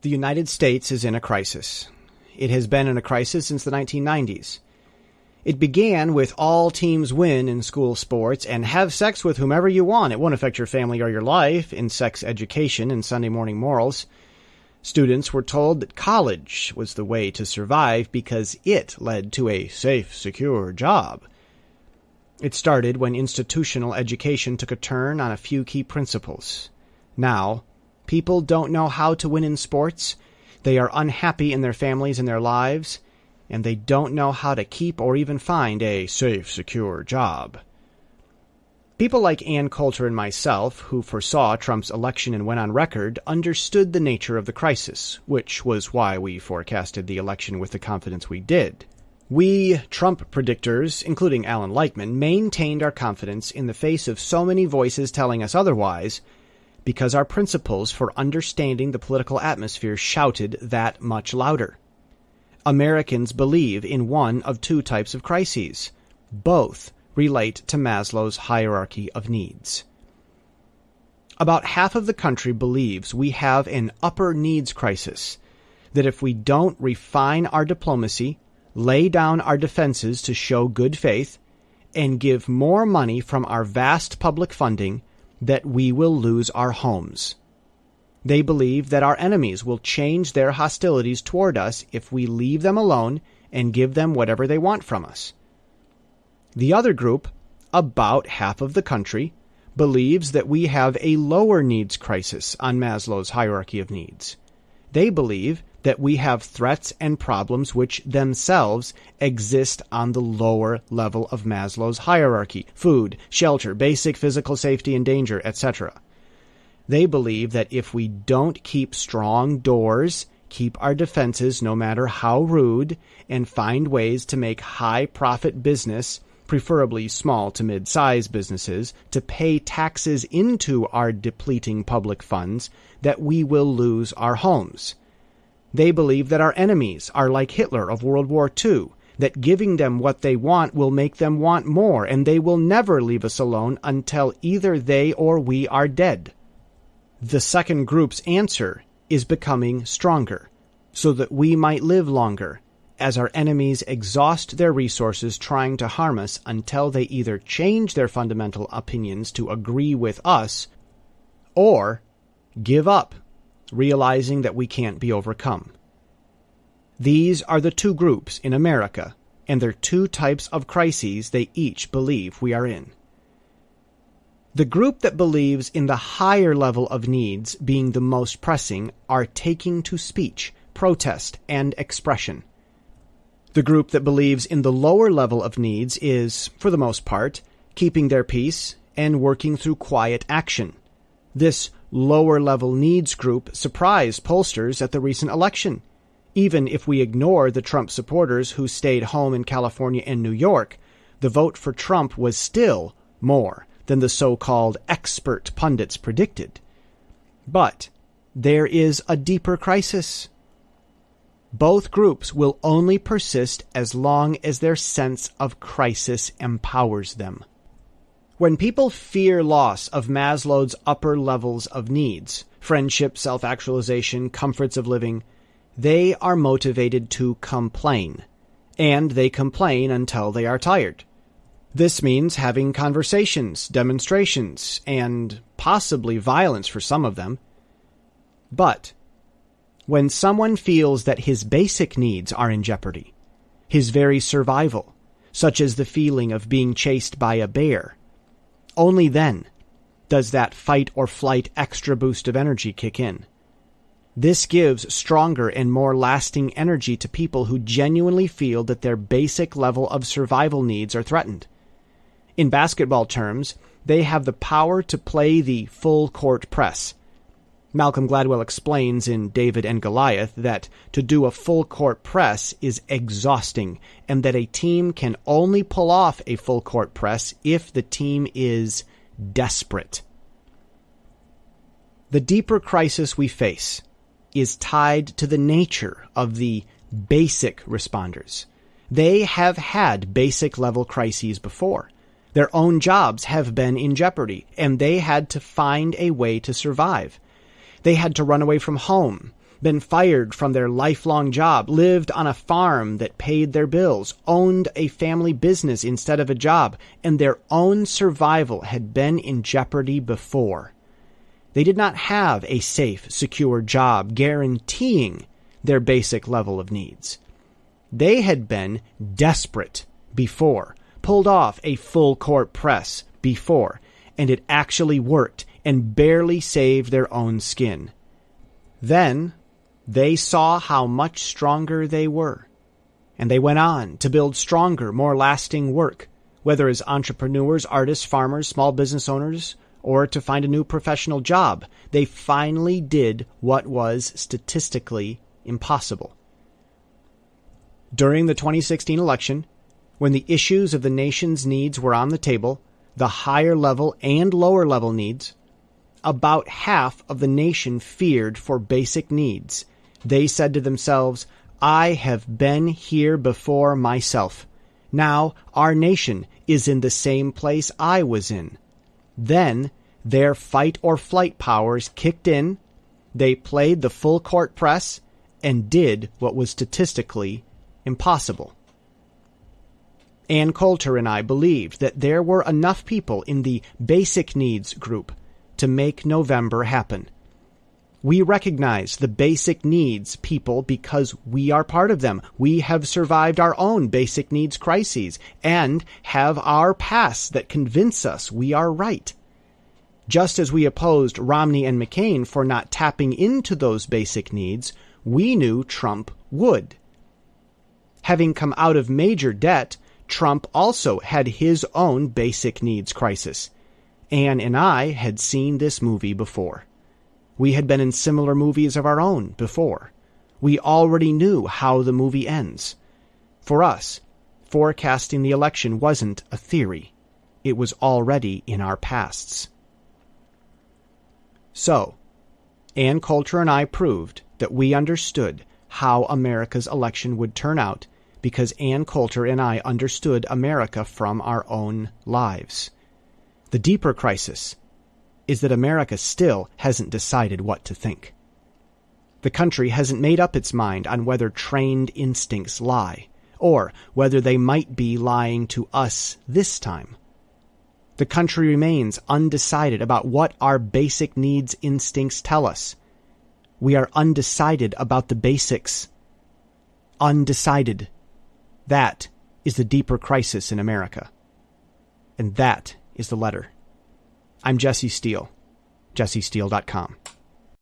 The United States is in a crisis. It has been in a crisis since the 1990s. It began with all teams win in school sports and have sex with whomever you want. It won't affect your family or your life in sex education and Sunday morning morals. Students were told that college was the way to survive because it led to a safe, secure job. It started when institutional education took a turn on a few key principles. Now, People don't know how to win in sports. They are unhappy in their families and their lives, and they don't know how to keep or even find a safe, secure job. People like Ann Coulter and myself, who foresaw Trump's election and went on record, understood the nature of the crisis, which was why we forecasted the election with the confidence we did. We, Trump predictors, including Allan Lichtman, maintained our confidence in the face of so many voices telling us otherwise because our principles for understanding the political atmosphere shouted that much louder. Americans believe in one of two types of crises. Both relate to Maslow's hierarchy of needs. About half of the country believes we have an upper needs crisis, that if we don't refine our diplomacy, lay down our defenses to show good faith, and give more money from our vast public funding, that we will lose our homes. They believe that our enemies will change their hostilities toward us if we leave them alone and give them whatever they want from us. The other group, about half of the country, believes that we have a lower needs crisis on Maslow's hierarchy of needs. They believe that we have threats and problems which themselves exist on the lower level of Maslow's hierarchy food, shelter, basic physical safety and danger, etc. They believe that if we don't keep strong doors, keep our defenses no matter how rude, and find ways to make high profit business, preferably small to mid sized businesses, to pay taxes into our depleting public funds, that we will lose our homes. They believe that our enemies are like Hitler of World War II, that giving them what they want will make them want more, and they will never leave us alone until either they or we are dead. The second group's answer is becoming stronger, so that we might live longer, as our enemies exhaust their resources trying to harm us until they either change their fundamental opinions to agree with us or give up realizing that we can't be overcome. These are the two groups in America, and their two types of crises they each believe we are in. The group that believes in the higher level of needs being the most pressing are taking to speech, protest, and expression. The group that believes in the lower level of needs is, for the most part, keeping their peace and working through quiet action. This lower level needs group surprised pollsters at the recent election. Even if we ignore the Trump supporters who stayed home in California and New York, the vote for Trump was still more than the so called expert pundits predicted. But there is a deeper crisis. Both groups will only persist as long as their sense of crisis empowers them. When people fear loss of Maslow's upper levels of needs, friendship, self actualization, comforts of living, they are motivated to complain. And they complain until they are tired. This means having conversations, demonstrations, and possibly violence for some of them. But when someone feels that his basic needs are in jeopardy, his very survival, such as the feeling of being chased by a bear, only then does that fight or flight extra boost of energy kick in. This gives stronger and more lasting energy to people who genuinely feel that their basic level of survival needs are threatened. In basketball terms, they have the power to play the full court press. Malcolm Gladwell explains in David and Goliath that to do a full court press is exhausting and that a team can only pull off a full court press if the team is desperate. The deeper crisis we face is tied to the nature of the basic responders. They have had basic level crises before. Their own jobs have been in jeopardy, and they had to find a way to survive. They had to run away from home. been fired from their lifelong job, lived on a farm that paid their bills, owned a family business instead of a job, and their own survival had been in jeopardy before. They did not have a safe, secure job guaranteeing their basic level of needs. They had been desperate before, pulled off a full court press before, and it actually worked and barely saved their own skin. Then they saw how much stronger they were, and they went on to build stronger, more lasting work, whether as entrepreneurs, artists, farmers, small business owners, or to find a new professional job. They finally did what was statistically impossible. During the 2016 election, when the issues of the nation's needs were on the table, the higher level and lower level needs, about half of the nation feared for basic needs. They said to themselves, I have been here before myself. Now our nation is in the same place I was in. Then their fight or flight powers kicked in, they played the full court press, and did what was statistically impossible. Ann Coulter and I believed that there were enough people in the basic needs group to make November happen. We recognize the basic needs people because we are part of them. We have survived our own basic needs crises and have our pasts that convince us we are right. Just as we opposed Romney and McCain for not tapping into those basic needs, we knew Trump would. Having come out of major debt, Trump also had his own basic needs crisis. Ann and I had seen this movie before. We had been in similar movies of our own before. We already knew how the movie ends. For us, forecasting the election wasn't a theory. It was already in our pasts. So, Ann Coulter and I proved that we understood how America's election would turn out because Ann Coulter and I understood America from our own lives. The deeper crisis is that America still hasn't decided what to think. The country hasn't made up its mind on whether trained instincts lie, or whether they might be lying to us this time. The country remains undecided about what our basic needs instincts tell us. We are undecided about the basics. Undecided. That is the deeper crisis in America. And that is the letter. I'm Jesse Steele, jessesteele.com.